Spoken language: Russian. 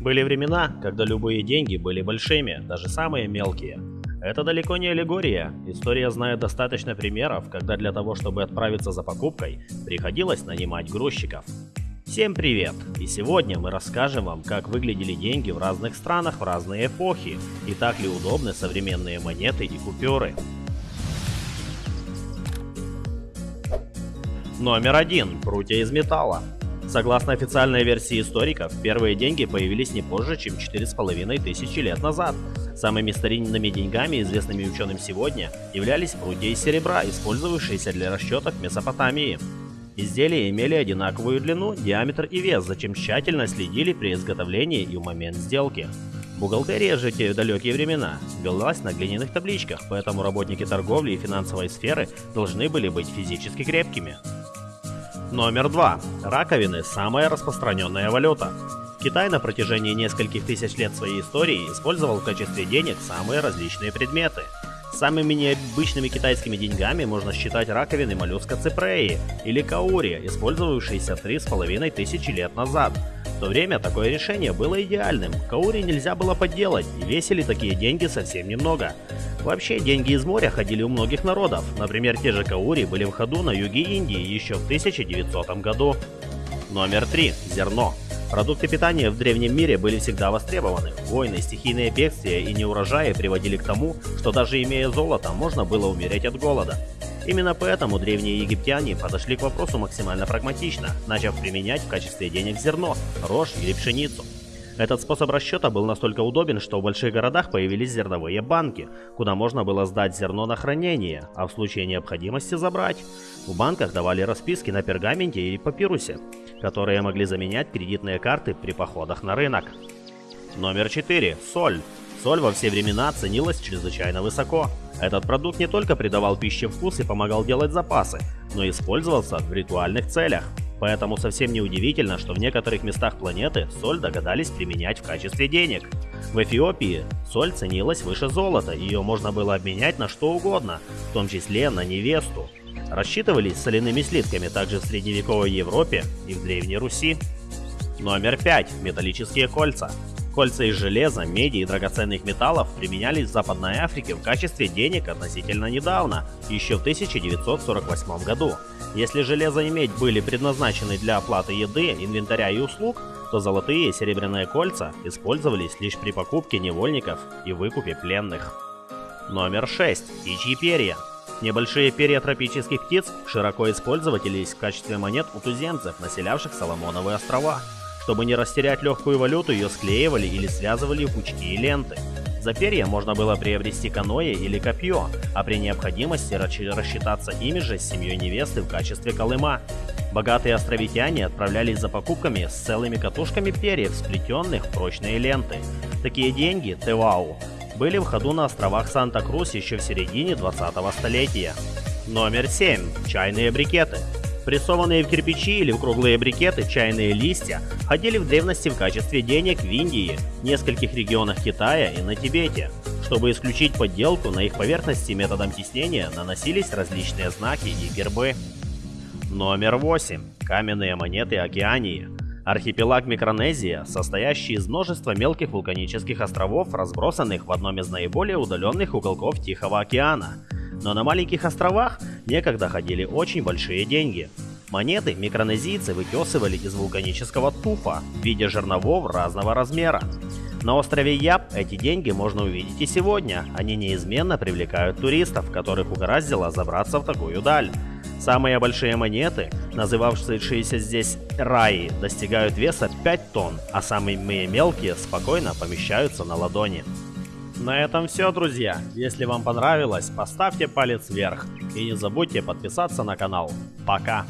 Были времена, когда любые деньги были большими, даже самые мелкие. Это далеко не аллегория. История знает достаточно примеров, когда для того, чтобы отправиться за покупкой, приходилось нанимать грузчиков. Всем привет! И сегодня мы расскажем вам, как выглядели деньги в разных странах в разные эпохи, и так ли удобны современные монеты и купюры. Номер один. Прутья из металла. Согласно официальной версии историков, первые деньги появились не позже, чем 4,5 тысячи лет назад. Самыми старинными деньгами, известными ученым сегодня, являлись прутья из серебра, использовавшиеся для расчетов в Месопотамии. Изделия имели одинаковую длину, диаметр и вес, зачем тщательно следили при изготовлении и в момент сделки. Бухгалтерия же те далекие времена велась на глиняных табличках, поэтому работники торговли и финансовой сферы должны были быть физически крепкими. Номер 2. Раковины – самая распространенная валюта. Китай на протяжении нескольких тысяч лет своей истории использовал в качестве денег самые различные предметы. Самыми необычными китайскими деньгами можно считать раковины моллюска ципреи или каури, использовавшиеся 3,5 тысячи лет назад – в то время такое решение было идеальным, каури нельзя было подделать, и весили такие деньги совсем немного. Вообще, деньги из моря ходили у многих народов, например, те же каури были в ходу на юге Индии еще в 1900 году. Номер 3. Зерно. Продукты питания в древнем мире были всегда востребованы. Войны, стихийные бедствия и неурожаи приводили к тому, что даже имея золото, можно было умереть от голода. Именно поэтому древние египтяне подошли к вопросу максимально прагматично, начав применять в качестве денег зерно, рожь или пшеницу. Этот способ расчета был настолько удобен, что в больших городах появились зерновые банки, куда можно было сдать зерно на хранение, а в случае необходимости забрать. В банках давали расписки на пергаменте или папирусе, которые могли заменять кредитные карты при походах на рынок. Номер 4. Соль. Соль во все времена ценилась чрезвычайно высоко. Этот продукт не только придавал пище вкус и помогал делать запасы, но использовался в ритуальных целях. Поэтому совсем не удивительно, что в некоторых местах планеты соль догадались применять в качестве денег. В Эфиопии соль ценилась выше золота, ее можно было обменять на что угодно, в том числе на невесту. Рассчитывались соляными слитками также в средневековой Европе и в Древней Руси. Номер 5. Металлические кольца. Кольца из железа, меди и драгоценных металлов применялись в Западной Африке в качестве денег относительно недавно, еще в 1948 году. Если железо и медь были предназначены для оплаты еды, инвентаря и услуг, то золотые и серебряные кольца использовались лишь при покупке невольников и выкупе пленных. Номер 6. Птичьи перья. Небольшие перья тропических птиц широко использовались в качестве монет у туземцев, населявших Соломоновые острова. Чтобы не растерять легкую валюту, ее склеивали или связывали в пучки и ленты. За перья можно было приобрести каноэ или копье, а при необходимости рассчитаться ими же с семьей невесты в качестве колыма. Богатые островитяне отправлялись за покупками с целыми катушками перьев, сплетенных в прочные ленты. Такие деньги, тевау, были в ходу на островах Санта-Крус еще в середине 20-го столетия. Номер 7. Чайные брикеты. Прессованные в кирпичи или в круглые брикеты чайные листья ходили в древности в качестве денег в Индии, нескольких регионах Китая и на Тибете. Чтобы исключить подделку, на их поверхности методом тиснения наносились различные знаки и гербы. Номер 8. Каменные монеты Океании. Архипелаг Микронезия, состоящий из множества мелких вулканических островов, разбросанных в одном из наиболее удаленных уголков Тихого океана. Но на маленьких островах некогда ходили очень большие деньги. Монеты микронезийцы вытесывали из вулканического туфа в виде жерновов разного размера. На острове Яб эти деньги можно увидеть и сегодня. Они неизменно привлекают туристов, которых угораздило забраться в такую даль. Самые большие монеты, называвшиеся здесь раи, достигают веса 5 тонн, а самые мелкие спокойно помещаются на ладони. На этом все, друзья. Если вам понравилось, поставьте палец вверх. И не забудьте подписаться на канал. Пока!